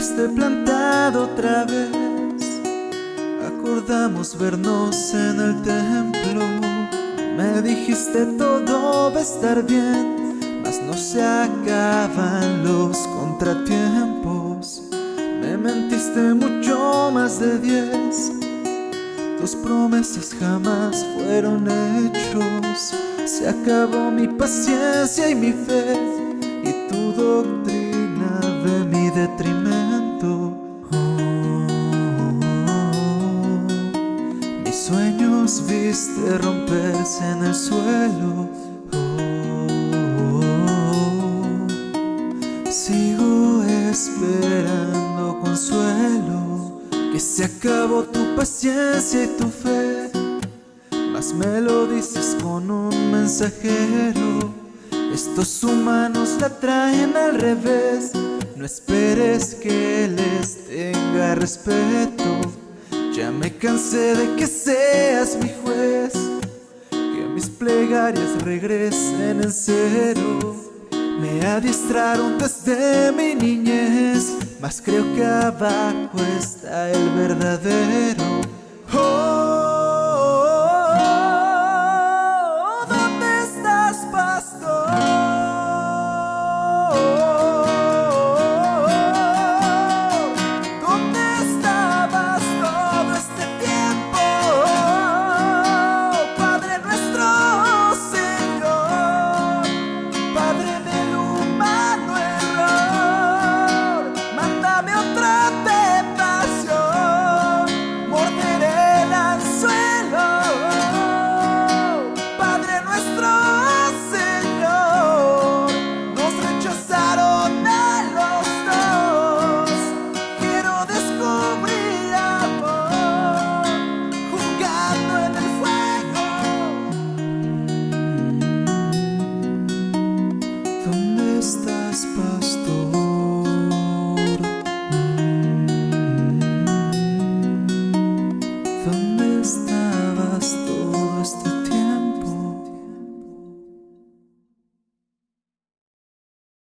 dejaste plantado otra vez. Acordamos vernos en el templo. Me dijiste todo va a estar bien Mas no se acaban los contratiempos Me mentiste mucho más de diez. Tus promesas jamás fueron hechos. Se acabó mi paciencia y mi fe Y tu doctrina de mi detrimento sueños viste romperse en el suelo. Sigo esperando consuelo. Que se acabó tu paciencia y tu fe. Mas me lo dices con un mensajero. Estos humanos la traen al revés. No esperes que les tenga respeto Ya me cansé de que seas mi juez Que mis plegarias regresen en cero me adiestraron desde mi niñez, mas creo que abajo está el verdadero. Oh,